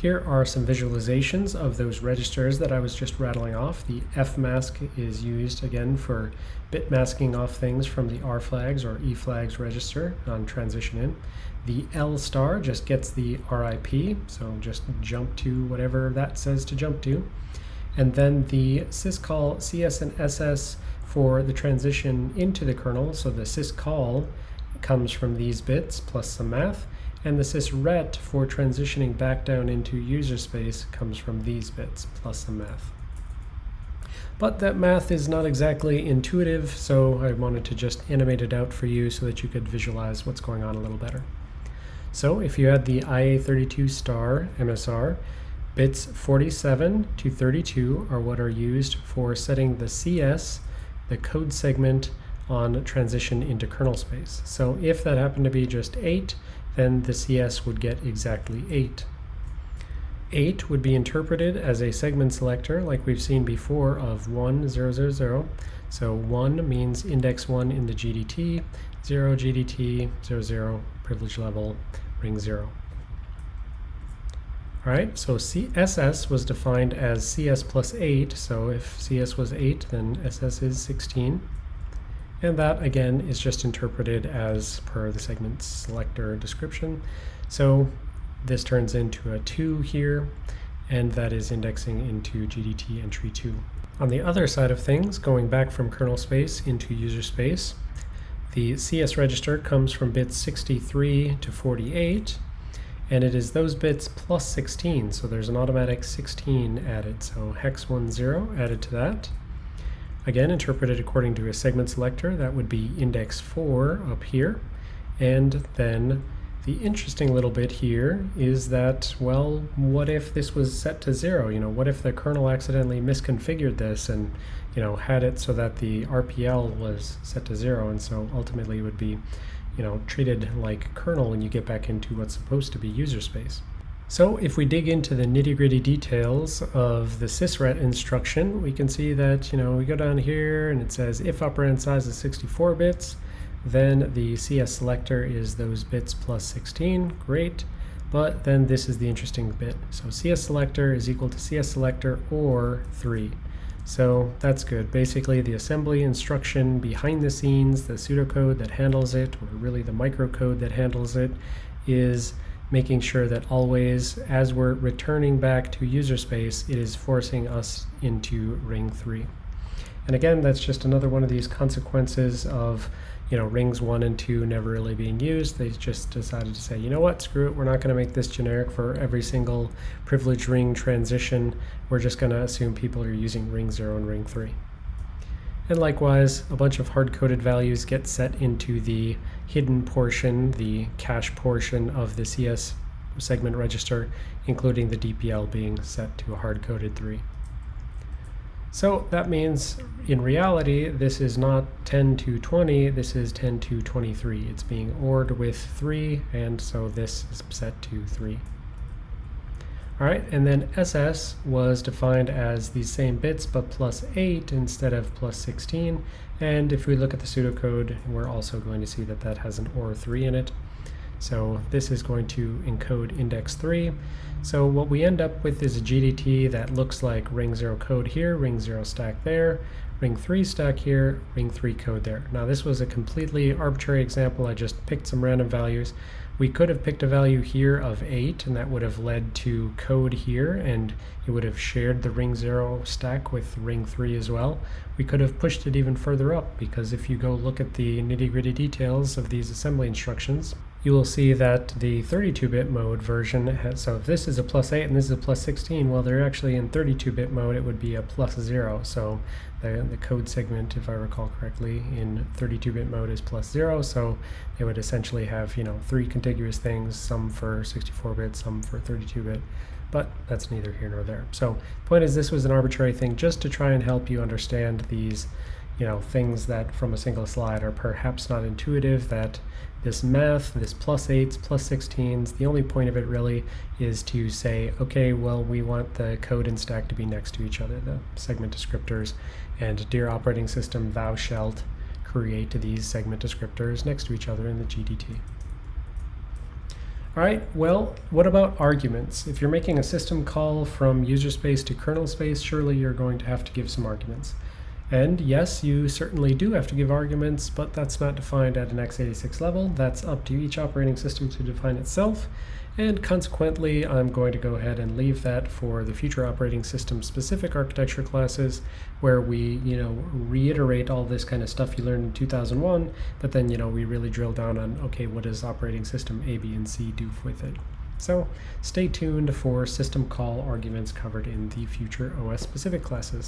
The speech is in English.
Here are some visualizations of those registers that I was just rattling off. The F mask is used again for bit masking off things from the R flags or E flags register on transition in. The L star just gets the RIP, so just jump to whatever that says to jump to. And then the syscall CS and SS for the transition into the kernel, so the syscall comes from these bits plus some math and the sysret for transitioning back down into user space comes from these bits plus some math. But that math is not exactly intuitive, so I wanted to just animate it out for you so that you could visualize what's going on a little better. So if you had the IA32 star MSR, bits 47 to 32 are what are used for setting the CS, the code segment, on transition into kernel space. So if that happened to be just 8, then the CS would get exactly 8. 8 would be interpreted as a segment selector like we've seen before of 1, 0, 0, 0. So 1 means index 1 in the GDT, 0 GDT, 0, 0, privilege level, ring 0. Alright, so CSS was defined as CS plus 8, so if CS was 8, then SS is 16. And that, again, is just interpreted as per the segment selector description. So this turns into a 2 here, and that is indexing into GDT entry 2. On the other side of things, going back from kernel space into user space, the CS register comes from bits 63 to 48, and it is those bits plus 16, so there's an automatic 16 added. So hex 10 added to that. Again, interpreted according to a segment selector, that would be index 4 up here. And then the interesting little bit here is that, well, what if this was set to 0? You know, what if the kernel accidentally misconfigured this and, you know, had it so that the RPL was set to 0 and so ultimately it would be, you know, treated like kernel when you get back into what's supposed to be user space. So if we dig into the nitty-gritty details of the sysret instruction, we can see that, you know, we go down here and it says if operand size is 64 bits, then the CS selector is those bits plus 16, great. But then this is the interesting bit. So CS selector is equal to CS selector or 3. So that's good. Basically, the assembly instruction behind the scenes, the pseudocode that handles it, or really the microcode that handles it, is making sure that always, as we're returning back to user space, it is forcing us into ring 3. And again, that's just another one of these consequences of you know, rings 1 and 2 never really being used. They just decided to say, you know what, screw it, we're not going to make this generic for every single privilege ring transition. We're just going to assume people are using ring 0 and ring 3. And likewise, a bunch of hard-coded values get set into the hidden portion, the cache portion of the CS segment register, including the DPL being set to a hard-coded 3. So that means in reality, this is not 10 to 20, this is 10 to 23. It's being ORed with 3, and so this is set to 3. All right, and then SS was defined as the same bits, but plus 8 instead of plus 16. And if we look at the pseudocode, we're also going to see that that has an OR 3 in it. So this is going to encode index 3. So what we end up with is a GDT that looks like ring 0 code here, ring 0 stack there, ring 3 stack here, ring 3 code there. Now this was a completely arbitrary example. I just picked some random values. We could have picked a value here of 8, and that would have led to code here, and it would have shared the ring 0 stack with ring 3 as well. We could have pushed it even further up, because if you go look at the nitty-gritty details of these assembly instructions, you will see that the 32-bit mode version, has, so if this is a plus 8 and this is a plus 16, well, they're actually in 32-bit mode, it would be a plus 0. So the, the code segment, if I recall correctly, in 32-bit mode is plus 0, so they would essentially have, you know, three contiguous things, some for 64-bit, some for 32-bit, but that's neither here nor there. So the point is this was an arbitrary thing just to try and help you understand these you know, things that from a single slide are perhaps not intuitive, that this math, this plus 8s, plus 16s, the only point of it really is to say, okay, well, we want the code and stack to be next to each other, the segment descriptors, and dear operating system, thou shalt create these segment descriptors next to each other in the GDT. All right, well, what about arguments? If you're making a system call from user space to kernel space, surely you're going to have to give some arguments. And yes, you certainly do have to give arguments, but that's not defined at an x86 level. That's up to each operating system to define itself. And consequently, I'm going to go ahead and leave that for the future operating system specific architecture classes where we, you know, reiterate all this kind of stuff you learned in 2001, but then, you know, we really drill down on, okay, what does operating system A, B, and C do with it? So stay tuned for system call arguments covered in the future OS specific classes.